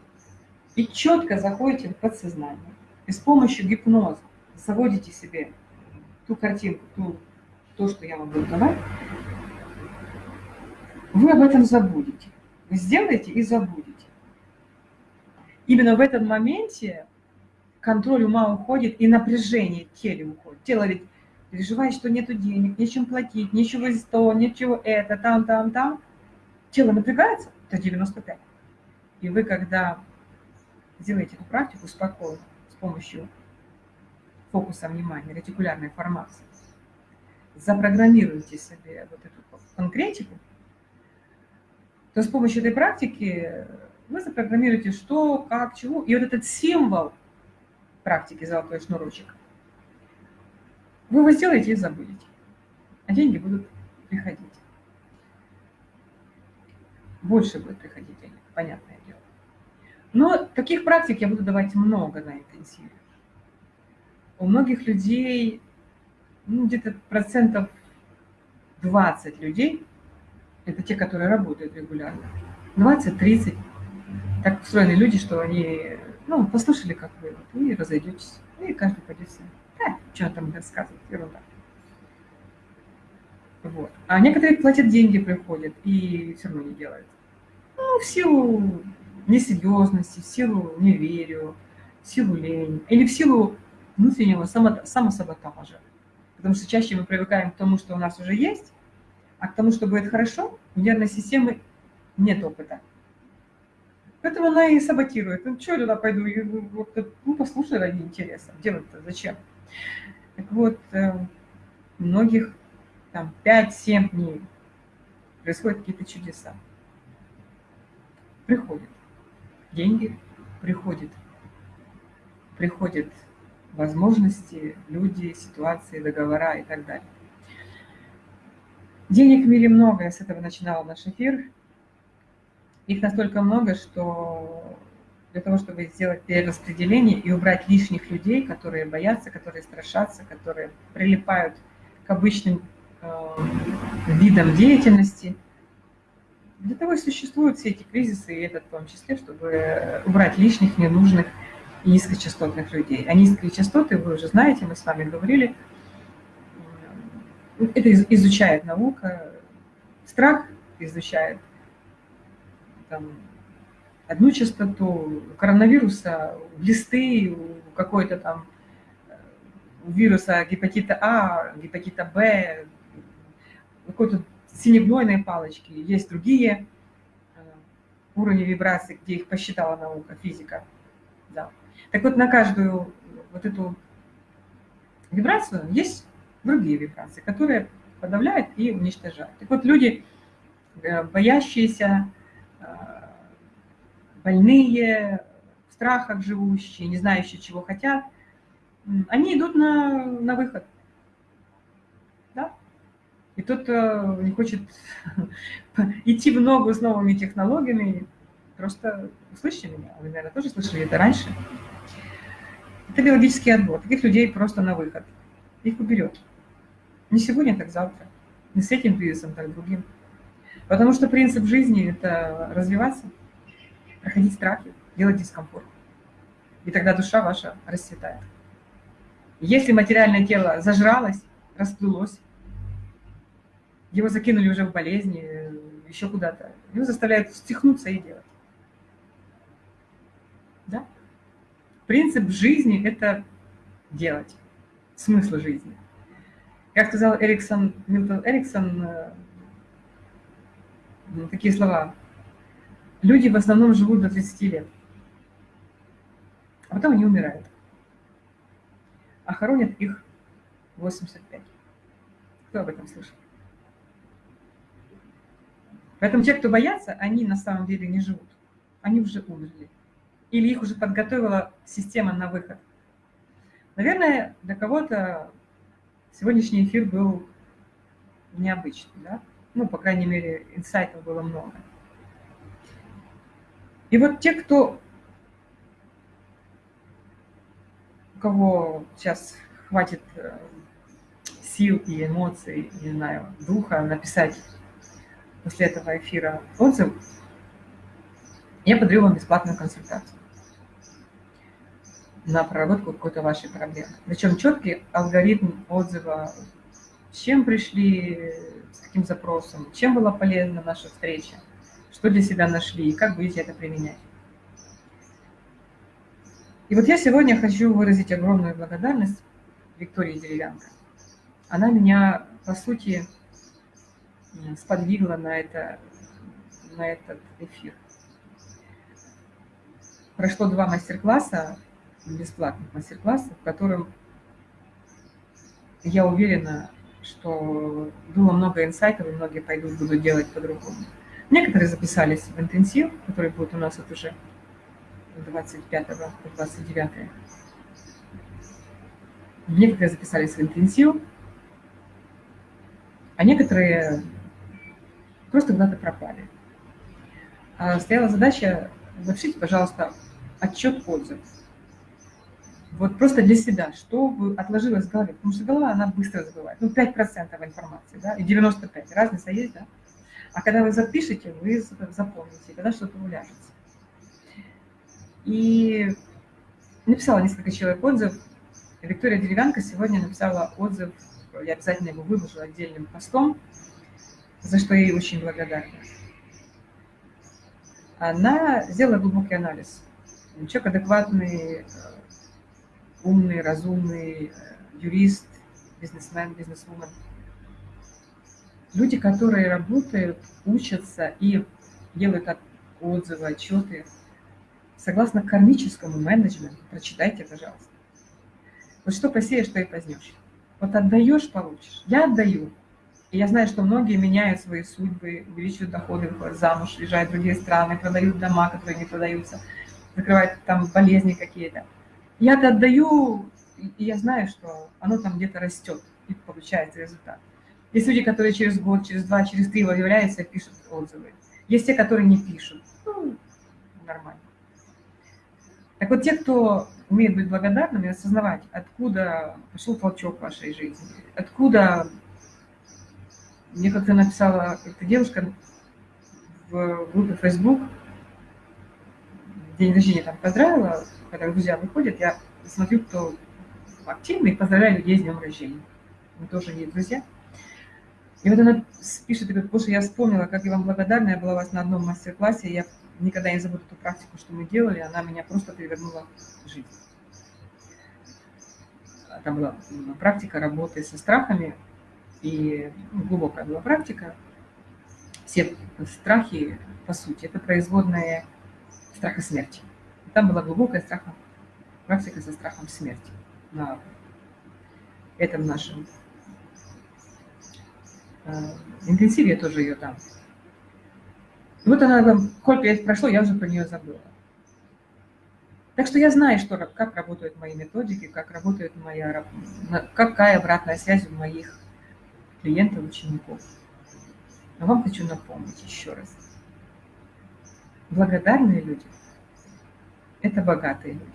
и четко заходите в подсознание, и с помощью гипноза заводите себе ту картинку, ту то, что я вам буду давать, вы об этом забудете. Вы сделаете и забудете. Именно в этом моменте контроль ума уходит и напряжение в теле уходит. Тело ведь переживает, что нету денег, нечем платить, ничего здесь то, ничего это, там, там, там. Тело напрягается, это 95. И вы, когда делаете эту практику спокойно, с помощью фокуса внимания, ретикулярной формации, запрограммируете себе вот эту конкретику, то с помощью этой практики вы запрограммируете что, как, чего. И вот этот символ практики «Золотой шнурочек» вы его сделаете и забудете. А деньги будут приходить. Больше будет приходить денег, понятное дело. Но таких практик я буду давать много на интенсиве. У многих людей ну, где-то процентов 20 людей, это те, которые работают регулярно, 20-30, так устроены люди, что они, ну, послушали, как вы, вот, и разойдетесь, и каждый пойдет себе. Да, что там рассказывать, ерунда. Вот. А некоторые платят деньги, приходят, и все равно не делают. Ну, в силу несерьезности, в силу неверию, в силу лени, или в силу внутреннего самосаботажа. Потому что чаще мы привыкаем к тому, что у нас уже есть, а к тому, что будет хорошо, у нервной системы нет опыта. Поэтому она и саботирует. Ну, что я туда пойду? Ну, послушай ради интереса. Делать-то зачем? Так вот, э, многих там 5-7 дней происходят какие-то чудеса. Приходят деньги, приходит, приходит возможности, люди, ситуации, договора и так далее. Денег в мире много, я с этого начинала наш эфир. Их настолько много, что для того, чтобы сделать перераспределение и убрать лишних людей, которые боятся, которые страшатся, которые прилипают к обычным э, видам деятельности, для того и существуют все эти кризисы, и этот в том числе, чтобы убрать лишних, ненужных, и низкочастотных людей. А низкие частоты, вы уже знаете, мы с вами говорили, это изучает наука, страх изучает там, одну частоту, коронавируса, глисты, у какой-то там у вируса гепатита А, гепатита Б, какой-то синегнойной палочки, есть другие э, уровни вибраций, где их посчитала наука, физика. Да. Так вот, на каждую вот эту вибрацию есть другие вибрации, которые подавляют и уничтожают. Так вот, люди, э, боящиеся, э, больные, в страхах живущие, не знающие, чего хотят, они идут на, на выход. Да? И тот, кто не хочет идти в ногу с новыми технологиями, просто услышите меня. Вы, наверное, тоже слышали это раньше. Это биологический отбор. Таких людей просто на выход. Их уберет. Не сегодня, так завтра. Не с этим кризисом, так другим. Потому что принцип жизни – это развиваться, проходить страхи, делать дискомфорт. И тогда душа ваша расцветает. Если материальное тело зажралось, расплылось, его закинули уже в болезни, еще куда-то, его заставляют стихнуться и делать. Да? Принцип жизни – это делать, смысл жизни. Как сказал Эриксон, Милтон Эриксон, э, такие слова. Люди в основном живут до 30 лет, а потом они умирают. А хоронят их 85. Кто об этом слышал? Поэтому те, кто боятся, они на самом деле не живут. Они уже умерли. Или их уже подготовила система на выход. Наверное, для кого-то сегодняшний эфир был необычный, да? Ну, по крайней мере, инсайтов было много. И вот те, кто, у кого сейчас хватит э, сил и эмоций, не знаю, духа написать после этого эфира отзыв, я подарю вам бесплатную консультацию на проработку какой-то вашей проблемы. Причем четкий алгоритм отзыва, чем пришли, с каким запросом, чем была полезна наша встреча, что для себя нашли и как будете это применять. И вот я сегодня хочу выразить огромную благодарность Виктории Деревянко. Она меня, по сути, сподвигла на, это, на этот эфир. Прошло два мастер-класса, бесплатных мастер-классов, в котором я уверена, что было много инсайтов, и многие пойдут, будут делать по-другому. Некоторые записались в интенсив, который будет у нас вот уже 25 29 Некоторые записались в интенсив, а некоторые просто куда-то пропали. А стояла задача, напишите, пожалуйста, отчет отзыв. Вот просто для себя, что отложилось в голове. Потому что голова, она быстро забывает. Ну, 5% информации, да, и 95%. Разница есть, да? А когда вы запишете, вы запомните, когда что-то уляжется. И написала несколько человек отзыв. Виктория Деревянка сегодня написала отзыв, я обязательно его выложу отдельным постом, за что я ей очень благодарна. Она сделала глубокий анализ. Человек адекватный, умный, разумный э, юрист, бизнесмен, бизнесвумен. Люди, которые работают, учатся и делают отзывы, отчеты согласно кармическому менеджменту. Прочитайте, пожалуйста. Вот что посеешь, что и позднешь. Вот отдаешь, получишь. Я отдаю. И я знаю, что многие меняют свои судьбы, увеличивают доходы, выходят замуж, уезжают в другие страны, продают дома, которые не продаются, закрывают там болезни какие-то. Я это отдаю, и я знаю, что оно там где-то растет, и получается результат. Есть люди, которые через год, через два, через три выявляются и пишут отзывы. Есть те, которые не пишут. Ну, нормально. Так вот, те, кто умеет быть благодарным и осознавать, откуда пошел толчок в вашей жизни, откуда... Мне как-то написала эта девушка в группе Facebook, день рождения там поздравила, когда друзья выходят, я смотрю, кто активный, поздравляю людей с днем рождения. Мы тоже не друзья. И вот она пишет, говорит, боже, я вспомнила, как я вам благодарна, я была у вас на одном мастер-классе, я никогда не забуду ту практику, что мы делали, она меня просто перевернула жизнь. Это была практика работы со страхами, и ну, глубокая была практика. Все страхи, по сути, это производные страха смерти. Там была глубокая страха, практика со страхом смерти на этом нашем э, интенсиве, я тоже ее там. И вот она, сколько лет прошло, я уже про нее забыла. Так что я знаю, что, как работают мои методики, как работает моя, какая обратная связь в моих клиентов, учеников. Но вам хочу напомнить еще раз. Благодарные люди – это богатые люди.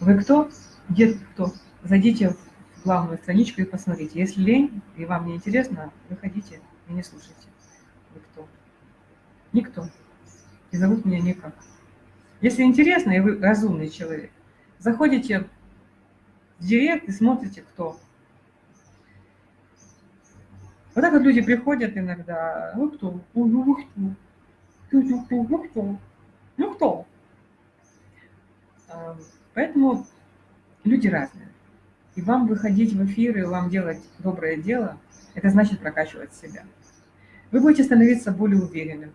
Вы кто? Где кто? Зайдите в главную страничку и посмотрите. Если лень и вам не интересно, выходите и не слушайте. Вы кто? Никто. И зовут меня никак. Если интересно, и вы разумный человек, заходите в директ и смотрите, кто. Вот так вот люди приходят иногда, ну кто? Ну кто? Ну кто? Ну кто? Поэтому люди разные. И вам выходить в эфир и вам делать доброе дело, это значит прокачивать себя. Вы будете становиться более уверенным,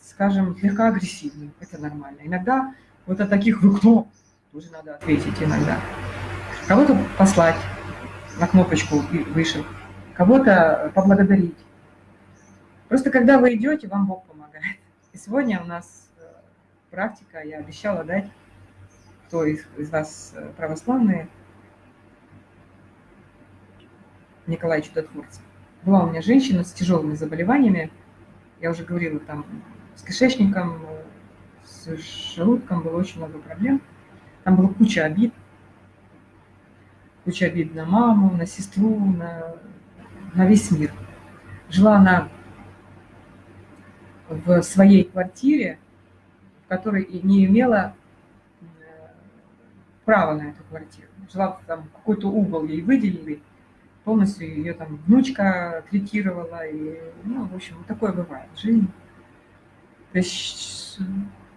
скажем, слегка агрессивным, это нормально. Иногда вот от таких «вы кто?» тоже надо ответить иногда. Кого-то послать на кнопочку и выше, кого-то поблагодарить. Просто когда вы идете, вам Бог помогает. И сегодня у нас практика, я обещала дать, кто из, из вас э, православные, Николай Чудотворцев. Была у меня женщина с тяжелыми заболеваниями, я уже говорила, там с кишечником, с желудком было очень много проблем. Там была куча обид. Куча обид на маму, на сестру, на, на весь мир. Жила она в своей квартире, в которой не имела э, права на эту квартиру. Жила там какой-то угол ей выделили, полностью ее там внучка третировала, и, ну, в общем, такое бывает в жизни. То есть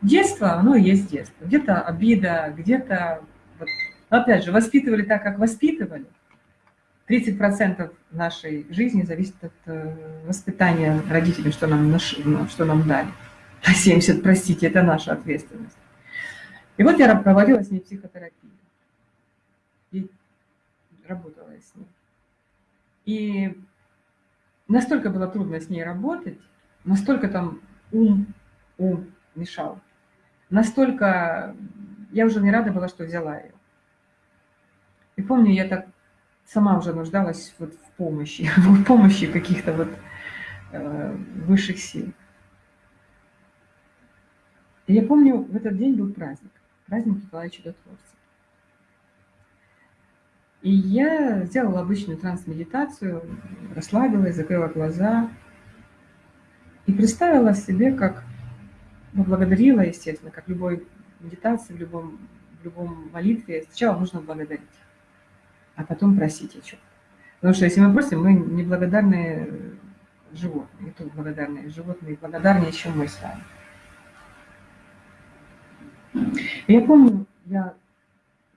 детство, оно и есть детство. Где-то обида, где-то, вот, опять же, воспитывали так, как воспитывали. 30% нашей жизни зависит от э, воспитания родителей, что нам, что нам дали. А 70, простите, это наша ответственность. И вот я проводила с ней психотерапию. И работала с ней. И настолько было трудно с ней работать, настолько там ум, ум мешал, настолько я уже не рада была, что взяла ее. И помню, я так сама уже нуждалась вот в помощи, в помощи каких-то вот э, высших сил. И я помню, в этот день был праздник, праздник Николая Чудотворца. И я сделала обычную транс-медитацию, расслабилась, закрыла глаза и представила себе, как поблагодарила, естественно, как любой медитации, в любом, в любом молитве. Сначала нужно благодарить, а потом просить о чем. Потому что если мы просим, мы неблагодарные животные, не только благодарные животные, благодарнее, чем мы с вами. Я помню, я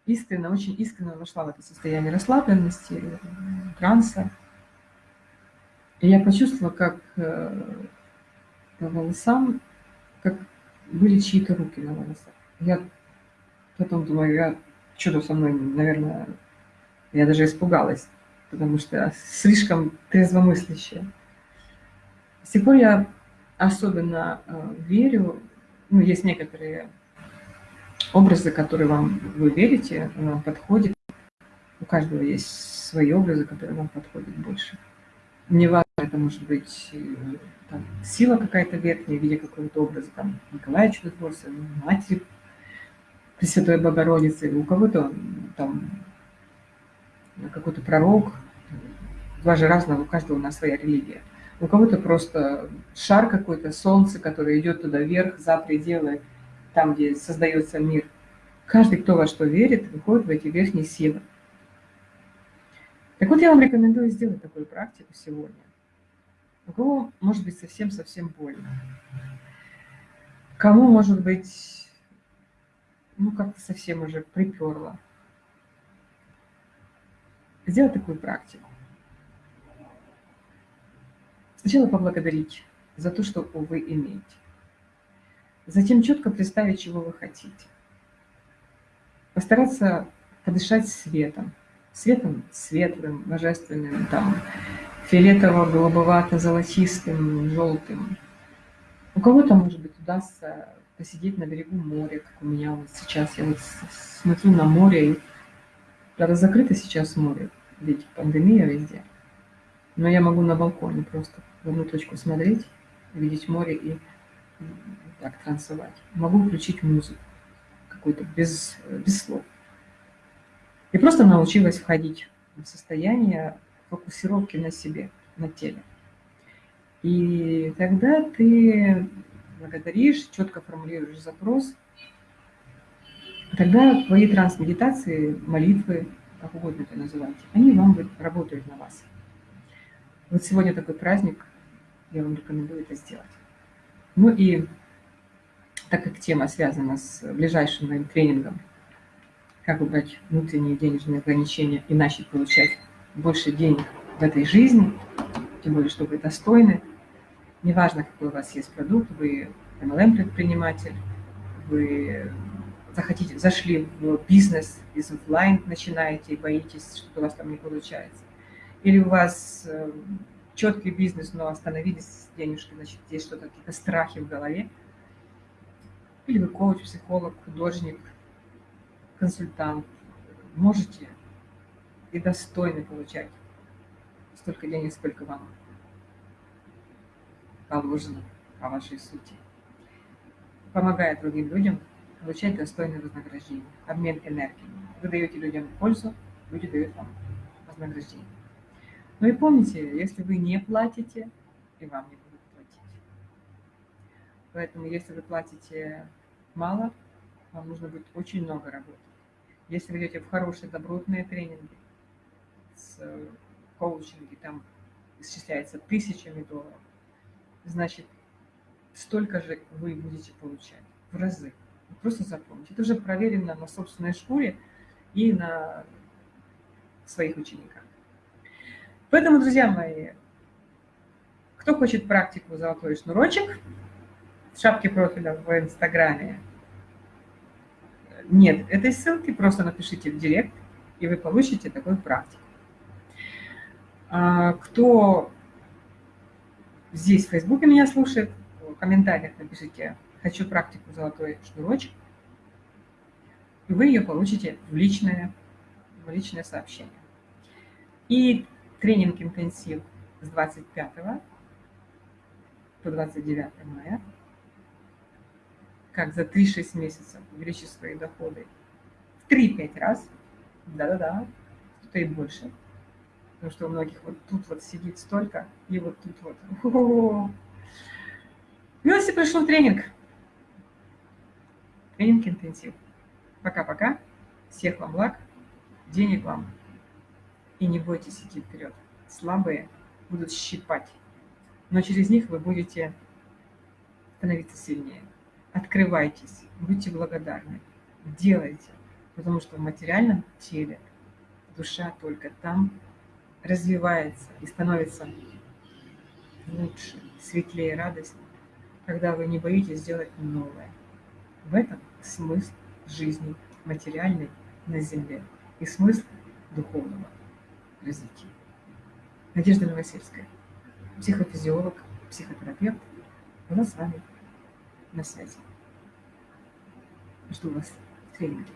искренне, очень искренне вошла в это состояние расслабленности, транса. И я почувствовала, как э, по волосам, как были чьи-то руки на волосах. Я потом думаю, я что-то со мной, наверное, я даже испугалась, потому что слишком трезвомыслящая. С тех пор я особенно э, верю, ну, есть некоторые образы, которые вам вы верите, вам подходят. У каждого есть свои образы, которые вам подходят больше. Не важно, это может быть э, там, сила какая-то верхняя в виде какого-то образа, там, Николая Чудотворца, Матери Пресвятой Богородицы, у кого-то там какой-то пророк, два же разного, у каждого у нас своя религия. У кого-то просто шар какой-то, солнце, которое идет туда вверх, за пределы там, где создается мир. Каждый, кто во что верит, выходит в эти верхние силы. Так вот, я вам рекомендую сделать такую практику сегодня. У кого может быть совсем-совсем больно. Кому может быть, ну, как-то совсем уже приперло. Сделать такую практику. Сначала поблагодарить за то, что вы имеете. Затем четко представить, чего вы хотите. Постараться подышать светом. Светом светлым, божественным, там, фиолетово-голубовато-золотистым, желтым. У кого-то, может быть, удастся посидеть на берегу моря, как у меня вот сейчас. Я вот смотрю на море, правда, закрыто сейчас море. ведь пандемия везде. Но я могу на балконе просто в одну точку смотреть, видеть море и так танцевать. Могу включить музыку какую-то без, без слов. И просто научилась входить в состояние фокусировки на себе, на теле. И тогда ты благодаришь, четко формулируешь запрос, тогда твои трансмедитации, молитвы, как угодно это называйте, они вам работают на вас. Вот сегодня такой праздник, я вам рекомендую это сделать. Ну и так как тема связана с ближайшим моим тренингом, как убрать внутренние денежные ограничения и начать получать больше денег в этой жизни, тем более, что вы достойны, неважно, какой у вас есть продукт, вы MLM-предприниматель, вы захотите, зашли в бизнес из офлайн, начинаете и боитесь, что у вас там не получается. Или у вас э, четкий бизнес, но остановились с денежкой, значит, есть что-то, какие-то страхи в голове. Или вы коуч, психолог, художник, консультант. Можете и достойны получать столько денег, сколько вам положено по вашей сути. Помогая другим людям получать достойное вознаграждение, обмен энергией. Вы даете людям пользу, люди дают вам вознаграждение. Ну и помните, если вы не платите, и вам не будут платить. Поэтому если вы платите мало, вам нужно будет очень много работать. Если вы идете в хорошие добротные тренинги, с коучинги, там исчисляется тысячами долларов, значит, столько же вы будете получать в разы. Просто запомните. Это уже проверено на собственной шкуре и на своих учениках. Поэтому, друзья мои, кто хочет практику «Золотой шнурочек», в шапке профиля в Инстаграме нет этой ссылки, просто напишите в директ, и вы получите такую практику. А, кто здесь в Фейсбуке меня слушает, в комментариях напишите «Хочу практику «Золотой шнурочек», и вы ее получите в личное, в личное сообщение. И тренинг интенсив с 25 по 29 мая, как за 3-6 месяцев увеличить свои доходы в 3-5 раз, да-да-да, кто-то и больше, потому что у многих вот тут вот сидит столько, и вот тут вот. О пришел тренинг. Тренинг интенсив. Пока-пока. Всех вам благ, денег вам. И не бойтесь идти вперед. Слабые будут щипать, но через них вы будете становиться сильнее. Открывайтесь, будьте благодарны, делайте, потому что в материальном теле душа только там развивается и становится лучше, светлее, радость, когда вы не боитесь сделать новое. В этом смысл жизни материальной на Земле и смысл духовного развития. Надежда Новосельская, психофизиолог, психотерапевт, нас с вами на связи. Жду вас в тренинге.